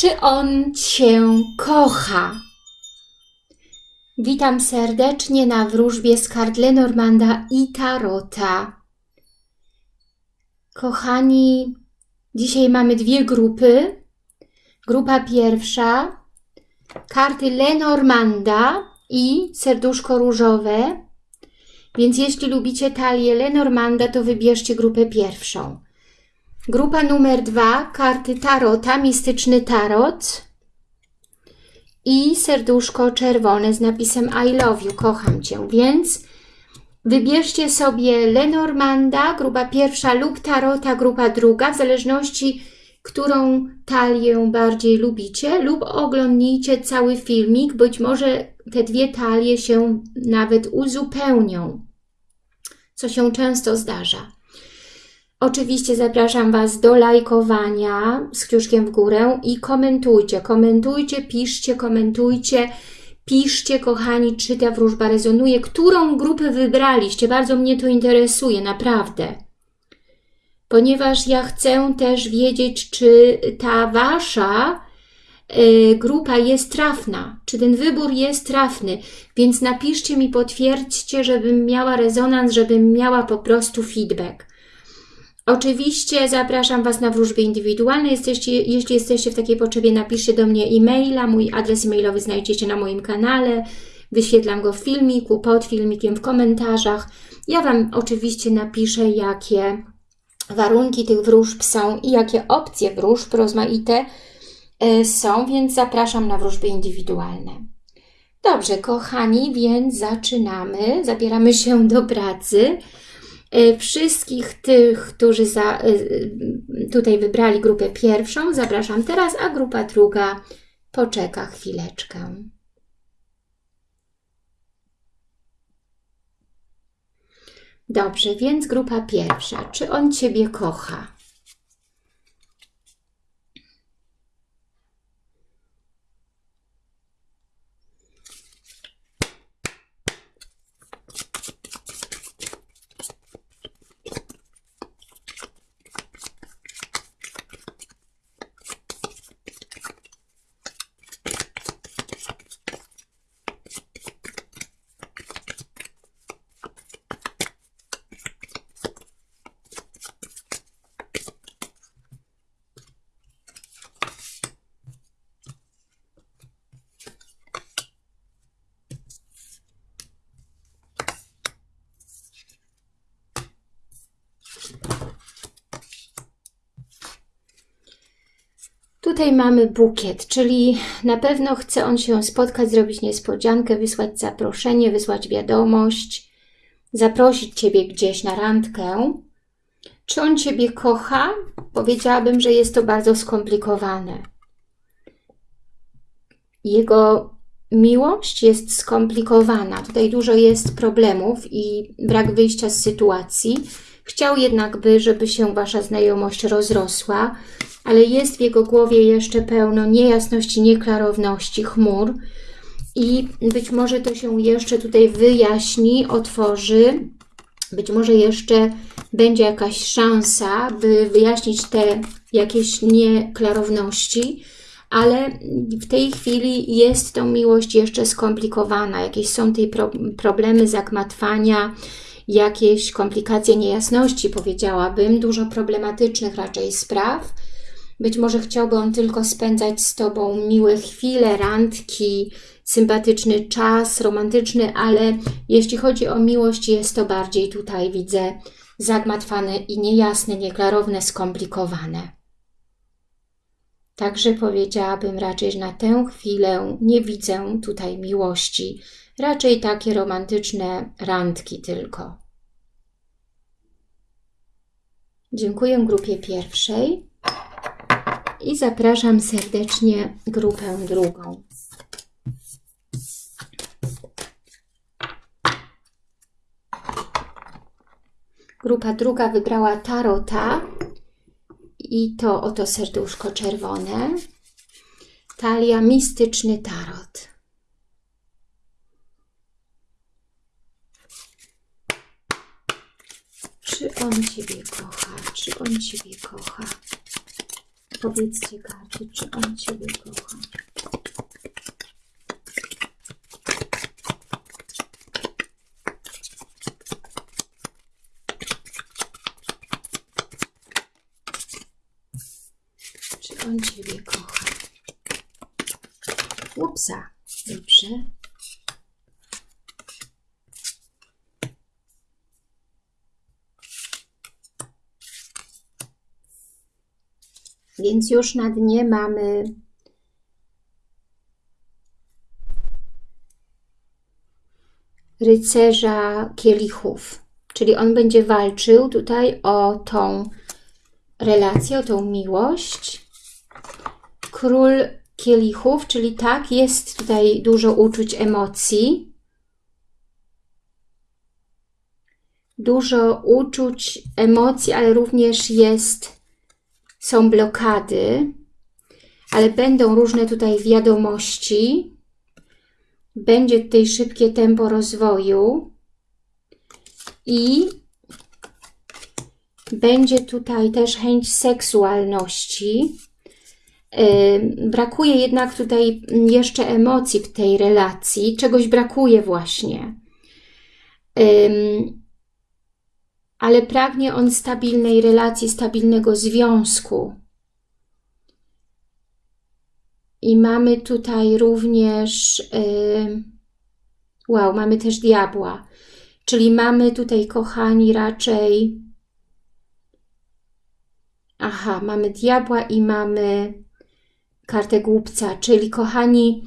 Czy on Cię kocha? Witam serdecznie na wróżbie z kart Lenormanda i Tarota. Kochani, dzisiaj mamy dwie grupy. Grupa pierwsza, karty Lenormanda i serduszko różowe. Więc jeśli lubicie talię Lenormanda, to wybierzcie grupę pierwszą. Grupa numer dwa, karty Tarota, mistyczny Tarot i serduszko czerwone z napisem I love you, kocham Cię. Więc wybierzcie sobie Lenormanda, grupa pierwsza lub Tarota, grupa druga, w zależności którą talię bardziej lubicie lub oglądnijcie cały filmik, być może te dwie talie się nawet uzupełnią, co się często zdarza. Oczywiście zapraszam Was do lajkowania z kciuszkiem w górę i komentujcie, komentujcie, piszcie, komentujcie, piszcie, kochani, czy ta wróżba rezonuje, którą grupę wybraliście, bardzo mnie to interesuje, naprawdę. Ponieważ ja chcę też wiedzieć, czy ta Wasza y, grupa jest trafna, czy ten wybór jest trafny, więc napiszcie mi, potwierdźcie, żebym miała rezonans, żebym miała po prostu feedback. Oczywiście zapraszam Was na wróżby indywidualne. Jesteście, jeśli jesteście w takiej potrzebie, napiszcie do mnie e-maila. Mój adres e-mailowy znajdziecie na moim kanale. Wyświetlam go w filmiku, pod filmikiem, w komentarzach. Ja Wam oczywiście napiszę, jakie warunki tych wróżb są i jakie opcje wróżb rozmaite są, więc zapraszam na wróżby indywidualne. Dobrze, kochani, więc zaczynamy. Zabieramy się do pracy. E, wszystkich tych, którzy za, e, tutaj wybrali grupę pierwszą, zapraszam teraz, a grupa druga poczeka chwileczkę. Dobrze, więc grupa pierwsza. Czy on Ciebie kocha? Tutaj mamy bukiet, czyli na pewno chce on się spotkać, zrobić niespodziankę, wysłać zaproszenie, wysłać wiadomość, zaprosić Ciebie gdzieś na randkę. Czy on Ciebie kocha? Powiedziałabym, że jest to bardzo skomplikowane. Jego miłość jest skomplikowana. Tutaj dużo jest problemów i brak wyjścia z sytuacji. Chciał jednak by, żeby się Wasza znajomość rozrosła, ale jest w jego głowie jeszcze pełno niejasności, nieklarowności, chmur i być może to się jeszcze tutaj wyjaśni, otworzy, być może jeszcze będzie jakaś szansa, by wyjaśnić te jakieś nieklarowności, ale w tej chwili jest tą miłość jeszcze skomplikowana. Jakieś są pro problemy zagmatwania, jakieś komplikacje, niejasności, powiedziałabym, dużo problematycznych raczej spraw, być może chciałby on tylko spędzać z Tobą miłe chwile, randki, sympatyczny czas, romantyczny, ale jeśli chodzi o miłość, jest to bardziej tutaj, widzę, zagmatwane i niejasne, nieklarowne, skomplikowane. Także powiedziałabym raczej, że na tę chwilę nie widzę tutaj miłości, raczej takie romantyczne randki tylko. Dziękuję grupie pierwszej i zapraszam serdecznie grupę drugą. Grupa druga wybrała Tarota i to oto serduszko czerwone. Talia Mistyczny Tarot. Czy on Ciebie kocha? Czy on Ciebie kocha? Powiedzcie karty, czy on Ciebie kocha. Czy on Ciebie kocha? Upsa. Dobrze. Więc już na dnie mamy rycerza kielichów, czyli on będzie walczył tutaj o tą relację, o tą miłość. Król kielichów, czyli tak, jest tutaj dużo uczuć, emocji. Dużo uczuć, emocji, ale również jest, są blokady, ale będą różne tutaj wiadomości. Będzie tutaj szybkie tempo rozwoju i będzie tutaj też chęć seksualności. Brakuje jednak tutaj jeszcze emocji w tej relacji, czegoś brakuje właśnie. Ale pragnie on stabilnej relacji, stabilnego związku. I mamy tutaj również, wow, mamy też diabła. Czyli mamy tutaj, kochani, raczej, aha, mamy diabła i mamy kartę głupca, czyli kochani,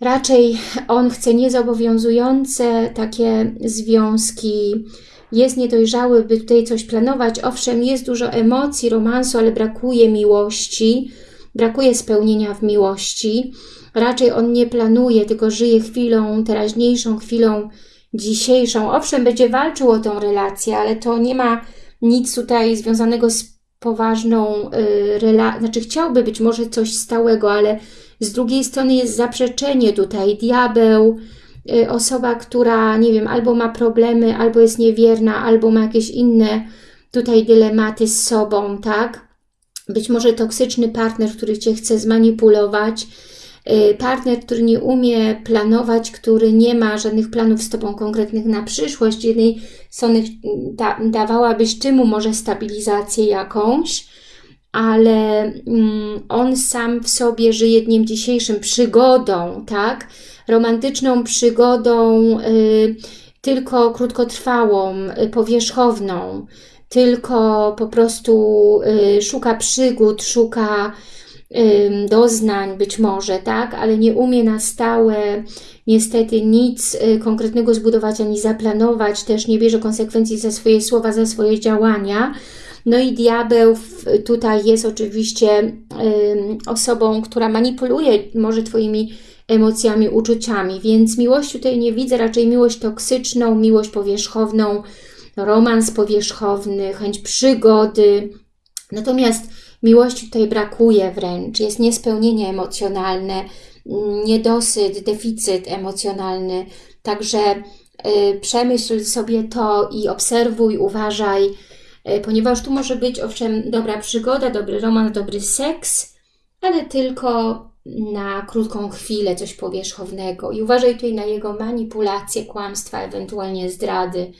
raczej on chce niezobowiązujące takie związki, jest niedojrzały, by tutaj coś planować. Owszem, jest dużo emocji, romansu, ale brakuje miłości, brakuje spełnienia w miłości. Raczej on nie planuje, tylko żyje chwilą, teraźniejszą chwilą dzisiejszą. Owszem, będzie walczył o tą relację, ale to nie ma nic tutaj związanego z poważną y, relacją, znaczy chciałby być może coś stałego, ale z drugiej strony jest zaprzeczenie tutaj, diabeł, y, osoba, która, nie wiem, albo ma problemy, albo jest niewierna, albo ma jakieś inne tutaj dylematy z sobą, tak? Być może toksyczny partner, który Cię chce zmanipulować, y, partner, który nie umie planować, który nie ma żadnych planów z Tobą konkretnych na przyszłość. Jednej strony da, dawałabyś Ty mu może stabilizację jakąś, ale mm, on sam w sobie żyje dniem dzisiejszym przygodą, tak? Romantyczną przygodą, y, tylko krótkotrwałą, y, powierzchowną, tylko po prostu y, szuka przygód, szuka doznań być może, tak, ale nie umie na stałe niestety nic konkretnego zbudować ani zaplanować, też nie bierze konsekwencji za swoje słowa, za swoje działania. No i diabeł tutaj jest oczywiście osobą, która manipuluje może Twoimi emocjami, uczuciami, więc miłość tutaj nie widzę, raczej miłość toksyczną, miłość powierzchowną, romans powierzchowny, chęć przygody. Natomiast Miłości tutaj brakuje wręcz, jest niespełnienie emocjonalne, niedosyt, deficyt emocjonalny. Także y, przemyśl sobie to i obserwuj, uważaj, ponieważ tu może być owszem dobra przygoda, dobry romans, dobry seks, ale tylko na krótką chwilę coś powierzchownego. I uważaj tutaj na jego manipulacje, kłamstwa, ewentualnie zdrady.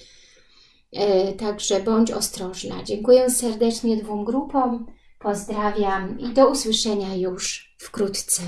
Y, także bądź ostrożna. Dziękuję serdecznie dwóm grupom. Pozdrawiam i do usłyszenia już wkrótce.